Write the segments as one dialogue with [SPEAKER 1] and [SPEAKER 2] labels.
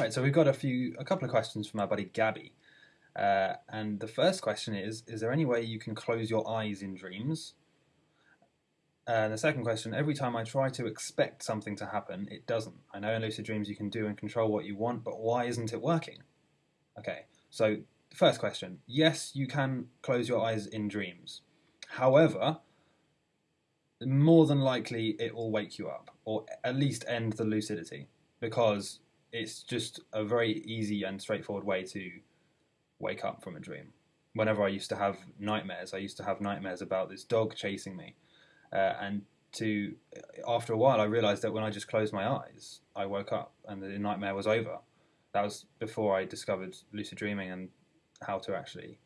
[SPEAKER 1] Right, so we've got a few, a couple of questions from our buddy Gabby. Uh, and the first question is Is there any way you can close your eyes in dreams? And the second question Every time I try to expect something to happen, it doesn't. I know in lucid dreams you can do and control what you want, but why isn't it working? Okay, so the first question Yes, you can close your eyes in dreams. However, more than likely it will wake you up, or at least end the lucidity, because it's just a very easy and straightforward way to wake up from a dream. Whenever I used to have nightmares, I used to have nightmares about this dog chasing me, uh, and to after a while, I realized that when I just closed my eyes, I woke up and the nightmare was over. That was before I discovered lucid dreaming and how to actually,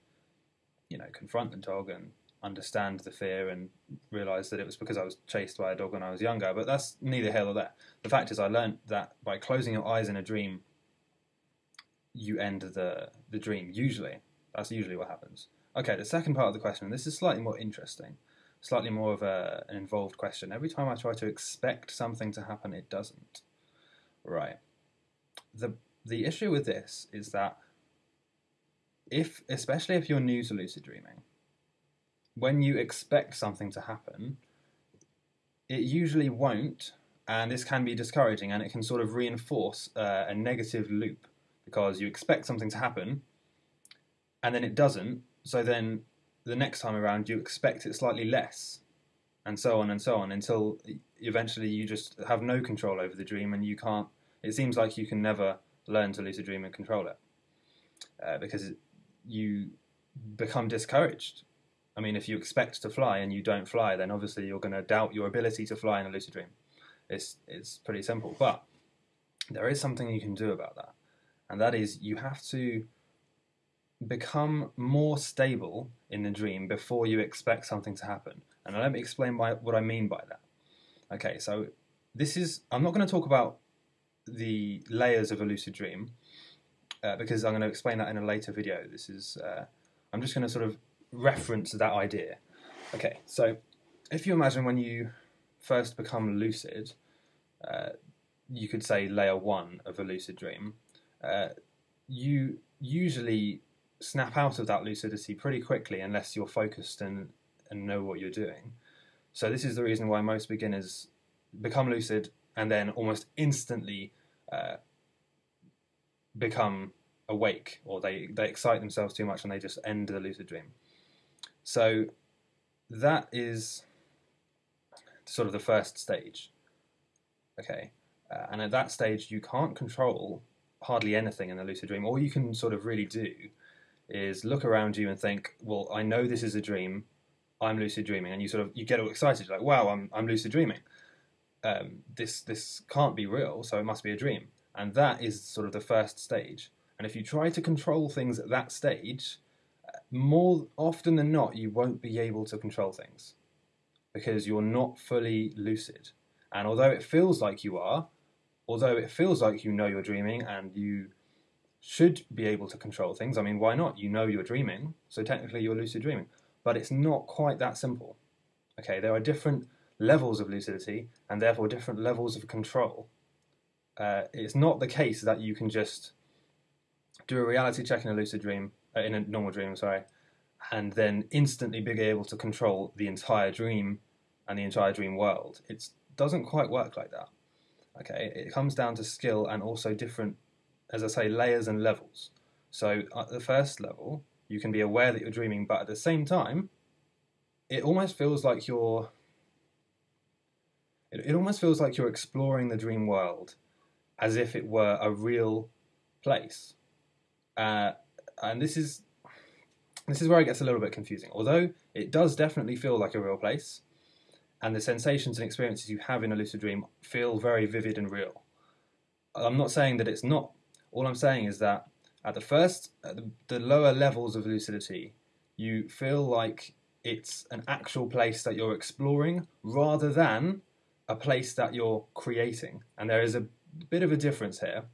[SPEAKER 1] you know, confront the dog and understand the fear and realize that it was because I was chased by a dog when I was younger. But that's neither here nor there. The fact is, I learned that by closing your eyes in a dream, you end the the dream. Usually, that's usually what happens. Okay, the second part of the question. This is slightly more interesting, slightly more of a, an involved question. Every time I try to expect something to happen, it doesn't. Right. the The issue with this is that if, especially if you're new to lucid dreaming, when you expect something to happen, it usually won't, and this can be discouraging and it can sort of reinforce uh, a negative loop because you expect something to happen and then it doesn't, so then the next time around you expect it slightly less, and so on and so on until eventually you just have no control over the dream and you can't. It seems like you can never learn to lucid dream and control it uh, because you become discouraged I mean, if you expect to fly and you don't fly, then obviously you're going to doubt your ability to fly in a lucid dream. It's it's pretty simple, but there is something you can do about that, and that is you have to become more stable in the dream before you expect something to happen. And let me explain what I mean by that. Okay, so this is I'm not going to talk about the layers of a lucid dream uh, because I'm going to explain that in a later video. This is uh, I'm just going to sort of reference that idea. Okay, so if you imagine when you first become lucid, uh, you could say layer one of a lucid dream, uh, you usually snap out of that lucidity pretty quickly unless you're focused and, and know what you're doing. So, this is the reason why most beginners become lucid and then almost instantly uh, become awake or they, they excite themselves too much and they just end the lucid dream. So that is sort of the first stage. Okay, uh, and at that stage, you can't control hardly anything in the lucid dream. All you can sort of really do is look around you and think, well, I know this is a dream. I'm lucid dreaming, and you sort of you get all excited, like, wow, I'm I'm lucid dreaming. Um, this this can't be real, so it must be a dream. And that is sort of the first stage. And if you try to control things at that stage, more often than not, you won't be able to control things because you're not fully lucid. And although it feels like you are, although it feels like you know you're dreaming and you should be able to control things, I mean, why not? You know you're dreaming, so technically you're lucid dreaming. But it's not quite that simple. Okay, there are different levels of lucidity and therefore different levels of control. Uh, it's not the case that you can just do a reality check in a lucid dream uh, in a normal dream, sorry, and then instantly be able to control the entire dream and the entire dream world. It doesn't quite work like that. Okay, it comes down to skill and also different, as I say, layers and levels. So at the first level, you can be aware that you're dreaming, but at the same time, it almost feels like you're. It, it almost feels like you're exploring the dream world, as if it were a real place. Uh, and this is this is where it gets a little bit confusing. Although it does definitely feel like a real place, and the sensations and experiences you have in a lucid dream feel very vivid and real. I'm not saying that it's not. All I'm saying is that at the first, at the, the lower levels of lucidity, you feel like it's an actual place that you're exploring rather than a place that you're creating. And there is a bit of a difference here.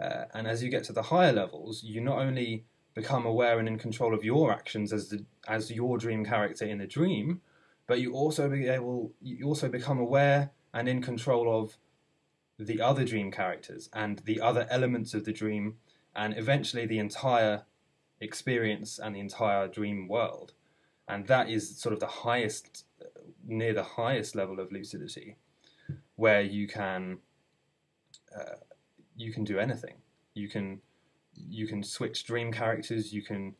[SPEAKER 1] Uh, and as you get to the higher levels, you not only become aware and in control of your actions as the as your dream character in the dream, but you also be able you also become aware and in control of the other dream characters and the other elements of the dream, and eventually the entire experience and the entire dream world. And that is sort of the highest, near the highest level of lucidity, where you can, uh, you can do anything. You can, you can switch dream characters. You can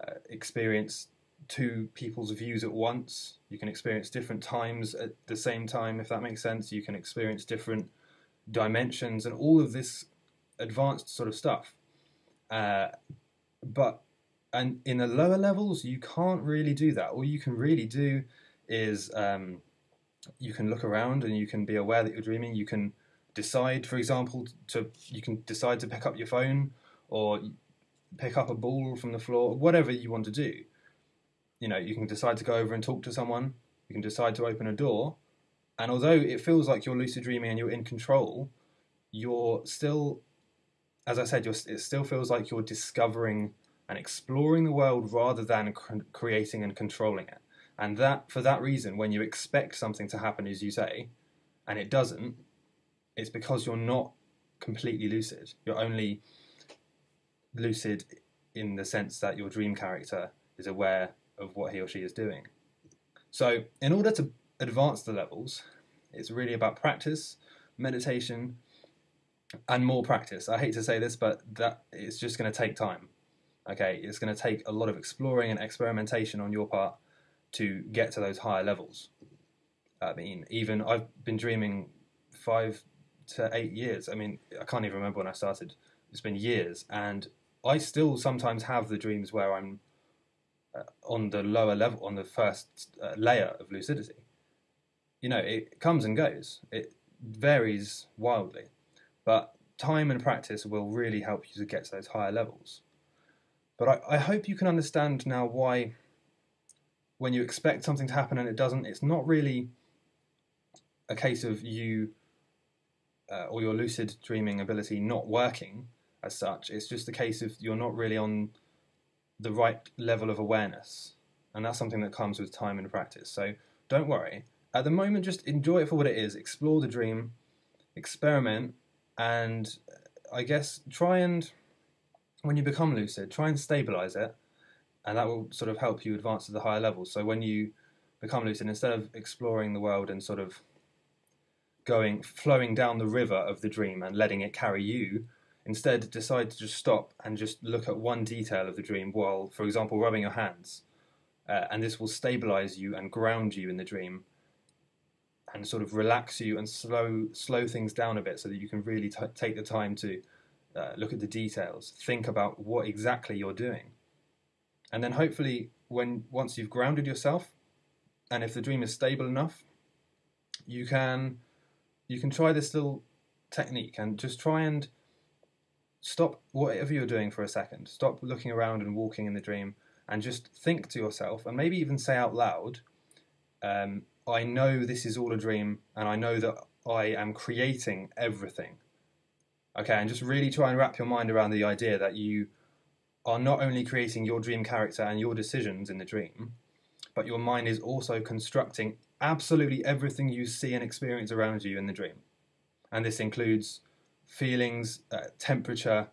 [SPEAKER 1] uh, experience two people's views at once. You can experience different times at the same time, if that makes sense. You can experience different dimensions and all of this advanced sort of stuff. Uh, but and in the lower levels, you can't really do that. All you can really do is um, you can look around and you can be aware that you're dreaming. You can decide, for example, to you can decide to pick up your phone or pick up a ball from the floor, whatever you want to do. You know, you can decide to go over and talk to someone. You can decide to open a door, and although it feels like you're lucid dreaming and you're in control, you're still, as I said, it still feels like you're discovering and exploring the world rather than creating and controlling it. And that, for that reason, when you expect something to happen, as you say, and it doesn't, it's because you're not completely lucid. You're only lucid in the sense that your dream character is aware of what he or she is doing. So, in order to advance the levels, it's really about practice, meditation, and more practice. I hate to say this, but that it's just going to take time. Okay, it's going to take a lot of exploring and experimentation on your part to get to those higher levels. I mean, even I've been dreaming five to eight years. I mean, I can't even remember when I started. It's been years, and I still sometimes have the dreams where I'm uh, on the lower level, on the first uh, layer of lucidity you know, it comes and goes. It varies wildly, but time and practice will really help you to get to those higher levels. But I, I hope you can understand now why, when you expect something to happen and it doesn't, it's not really a case of you uh, or your lucid dreaming ability not working as such. It's just a case of you're not really on the right level of awareness. And that's something that comes with time and practice. So don't worry at the moment, just enjoy it for what it is. Explore the dream, experiment, and I guess try and, when you become lucid, try and stabilize it, and that will sort of help you advance to the higher levels. So when you become lucid, instead of exploring the world and sort of going, flowing down the river of the dream and letting it carry you, instead decide to just stop and just look at one detail of the dream while, for example, rubbing your hands. Uh, and this will stabilize you and ground you in the dream and sort of relax you and slow slow things down a bit so that you can really t- take the time to uh, look at the details, think about what exactly you're doing, and then hopefully when once you've grounded yourself, and if the dream is stable enough, you can you can try this little technique and just try and stop whatever you're doing for a second. Stop looking around and walking in the dream, and just think to yourself, and maybe even say out loud. Um, I know this is all a dream and I know that I am creating everything. Okay, and just really try and wrap your mind around the idea that you are not only creating your dream character and your decisions in the dream, but your mind is also constructing absolutely everything you see and experience around you in the dream. And this includes feelings, uh, temperature,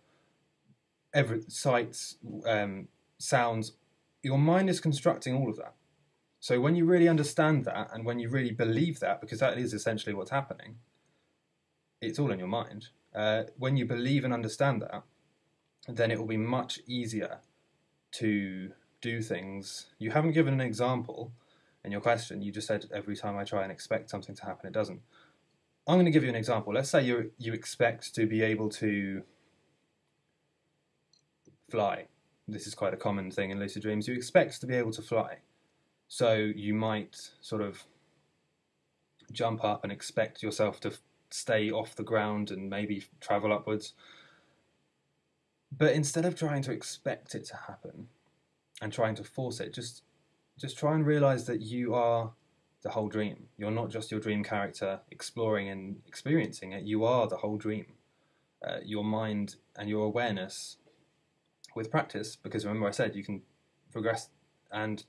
[SPEAKER 1] every sights, um, sounds. Your mind is constructing all of that. So when you really understand that and when you really believe that, because that is essentially what's happening, it's all in your mind. Uh, when you believe and understand that, then it will be much easier to do things. You haven't given an example in your question. You just said every time I try and expect something to happen, it doesn't. I'm going to give you an example. Let's say you you expect to be able to fly. This is quite a common thing in lucid dreams. You expect to be able to fly so you might sort of jump up and expect yourself to stay off the ground and maybe travel upwards. But instead of trying to expect it to happen and trying to force it, just just try and realize that you are the whole dream. You're not just your dream character exploring and experiencing it. You are the whole dream. Uh, your mind and your awareness with practice, because remember I said you can progress and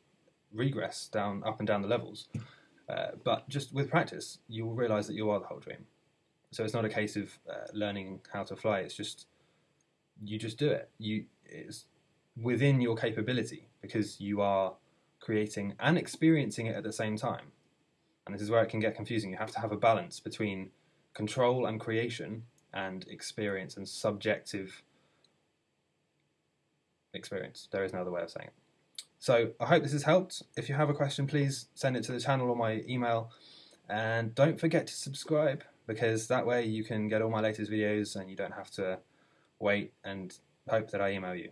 [SPEAKER 1] regress down up and down the levels. Uh, but just with practice, you will realize that you are the whole dream. So it's not a case of uh, learning how to fly. It's just you just do it. You it's within your capability because you are creating and experiencing it at the same time. And this is where it can get confusing. You have to have a balance between control and creation and experience and subjective experience. There is no other way of saying it. So I hope this has helped. If you have a question, please send it to the channel or my email. And don't forget to subscribe because that way you can get all my latest videos and you don't have to wait and hope that I email you.